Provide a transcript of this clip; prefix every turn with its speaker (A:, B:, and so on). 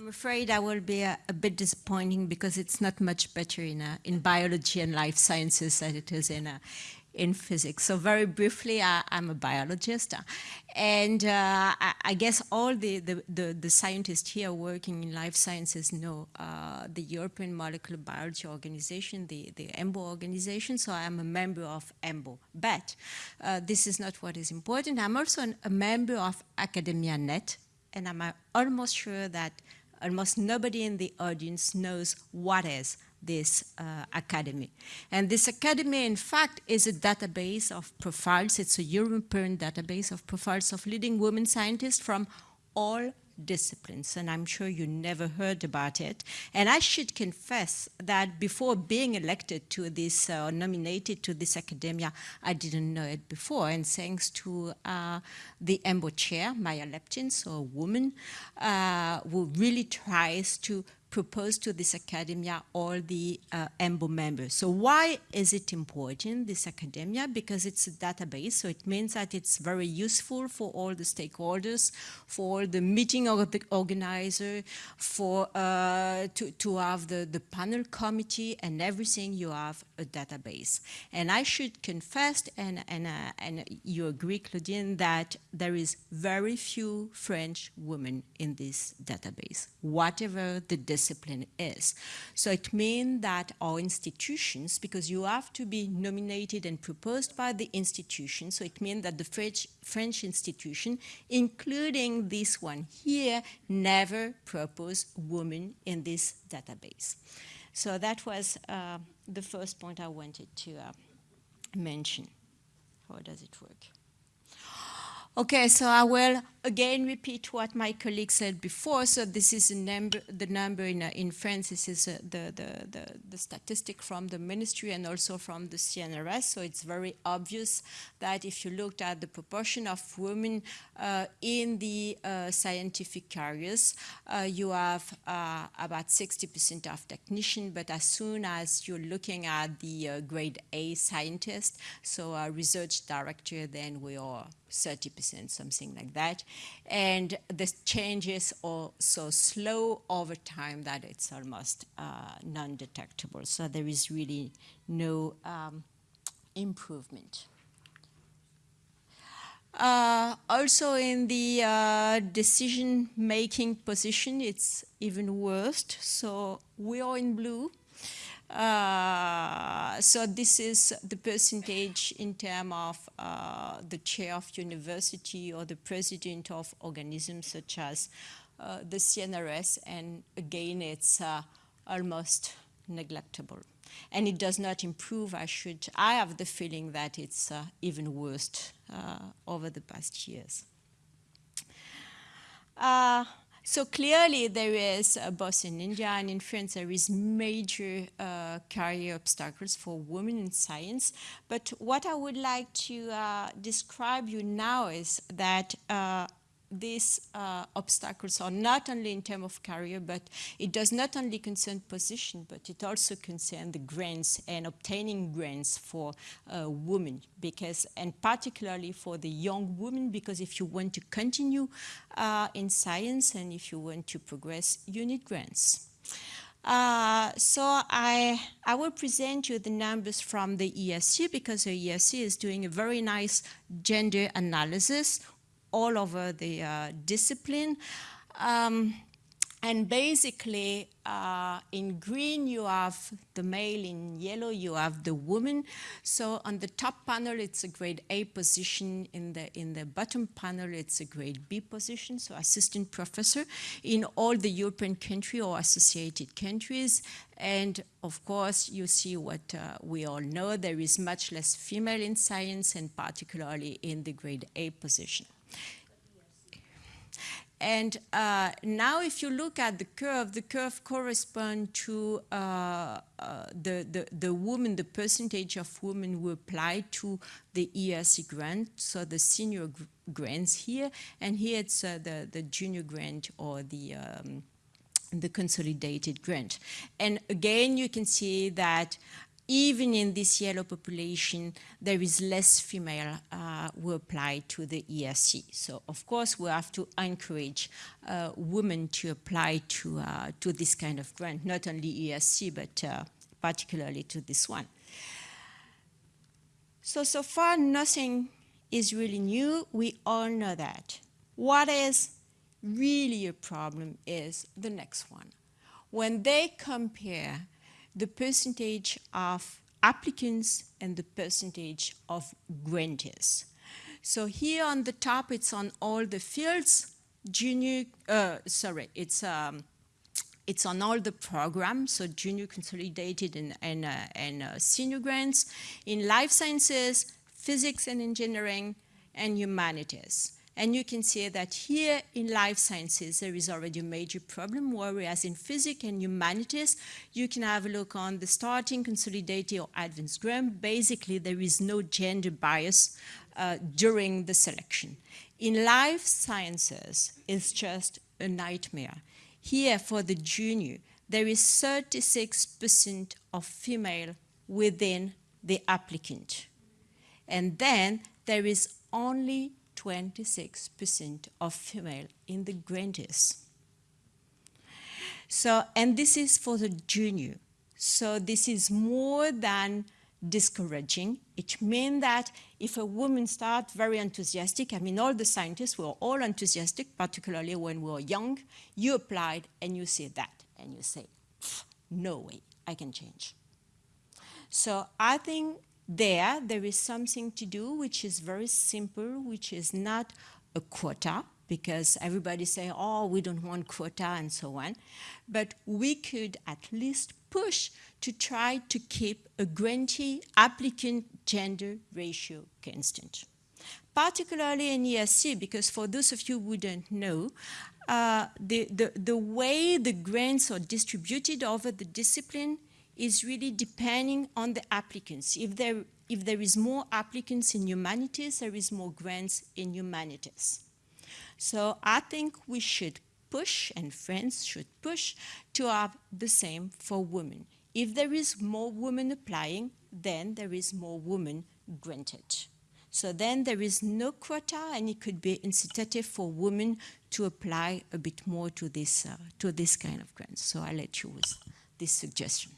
A: I'm afraid I will be a, a, bit disappointing because it's not much better in, uh, in biology and life sciences than it is in, uh, in physics. So very briefly, I, am a biologist. And uh, I, I, guess all the, the, the, the, scientists here working in life sciences know uh, the European Molecular Biology Organization, the, the EMBO organization, so I'm a member of EMBO. But uh, this is not what is important. I'm also an, a member of Academia Net, and I'm uh, almost sure that almost nobody in the audience knows what is this uh, academy. And this academy, in fact, is a database of profiles. It's a European database of profiles of leading women scientists from all disciplines, and I'm sure you never heard about it. And I should confess that before being elected to this, uh, nominated to this academia, I didn't know it before. And thanks to uh, the EMBO chair, Maria Leptin, so a woman, uh, who really tries to proposed to this academia all the uh, EMBO members. So why is it important, this academia? Because it's a database, so it means that it's very useful for all the stakeholders, for the meeting of the organizer, for uh, to, to have the, the panel committee and everything, you have a database. And I should confess, and, and, uh, and you agree, Claudine, that there is very few French women in this database, whatever the discipline is. So it means that our institutions, because you have to be nominated and proposed by the institution, so it means that the French, French institution, including this one here, never propose women in this database. So that was uh, the first point I wanted to uh, mention. How does it work? Okay, so I will again repeat what my colleague said before. So this is number, the number in, uh, in France. This is uh, the, the, the, the, statistic from the ministry and also from the CNRS. So it's very obvious that if you looked at the proportion of women uh, in the uh, scientific careers, uh, you have uh, about 60% of technician, but as soon as you're looking at the grade A scientist, so a research director, then we are 30%, something like that. And the changes are so slow over time that it's almost uh, non-detectable. So there is really no um, improvement. Uh, also in the uh, decision-making position, it's even worse. So we are in blue, uh, so this is the percentage in terms of uh, the chair of university or the president of organisms such as uh, the CNRS, and again, it's uh, almost neglectable. And it does not improve, I should, I have the feeling that it's uh, even worse over the past years. So clearly there is, uh, both in India and in France, there is major uh, career obstacles for women in science. But what I would like to uh, describe you now is that uh, these uh, obstacles are not only in terms of career, but it does not only concern position, but it also concerns the grants and obtaining grants for uh, women, because and particularly for the young women, because if you want to continue uh, in science and if you want to progress, you need grants. Uh, so I, I will present you the numbers from the ERC because the ERC is doing a very nice gender analysis all over the uh, discipline. Um, and basically, uh, in green, you have the male, in yellow, you have the woman. So on the top panel, it's a grade A position. In the, in the bottom panel, it's a grade B position, so assistant professor in all the European country or associated countries. And of course, you see what uh, we all know, there is much less female in science and particularly in the grade A position. And uh, now if you look at the curve, the curve corresponds to uh, uh, the, the, the women, the percentage of women who apply to the ERC grant, so the senior grants here, and here it's uh, the, the junior grant or the, um, the consolidated grant. And again, you can see that even in this yellow population, there is less female uh, who apply to the ERC. So of course we have to encourage uh, women to apply to, uh, to this kind of grant, not only ERC, but uh, particularly to this one. So, so far nothing is really new. We all know that. What is really a problem is the next one. When they compare the percentage of applicants and the percentage of grantees. So here on the top, it's on all the fields, junior, uh, sorry, it's, um, it's on all the programs, so junior consolidated and, and, uh, and uh, senior grants in life sciences, physics and engineering, and humanities. And you can see that here in life sciences, there is already a major problem, whereas in physics and humanities, you can have a look on the starting, consolidated, or advanced grant. Basically, there is no gender bias uh, during the selection. In life sciences, it's just a nightmare. Here, for the junior, there is 36% of female within the applicant. And then there is only 26% of female in the grantees. So, and this is for the junior. So this is more than discouraging. It means that if a woman starts very enthusiastic, I mean, all the scientists were all enthusiastic, particularly when we were young, you applied and you see that, and you say, no way, I can change. So I think there, there is something to do which is very simple, which is not a quota, because everybody say, oh, we don't want quota and so on. But we could at least push to try to keep a grantee applicant gender ratio constant. Particularly in ERC, because for those of you who don't know, uh, the, the, the way the grants are distributed over the discipline is really depending on the applicants. If there, if there is more applicants in humanities, there is more grants in humanities. So I think we should push, and France should push, to have the same for women. If there is more women applying, then there is more women granted. So then there is no quota, and it could be incitative for women to apply a bit more to this, uh, to this kind of grants. So I'll let you with this suggestion.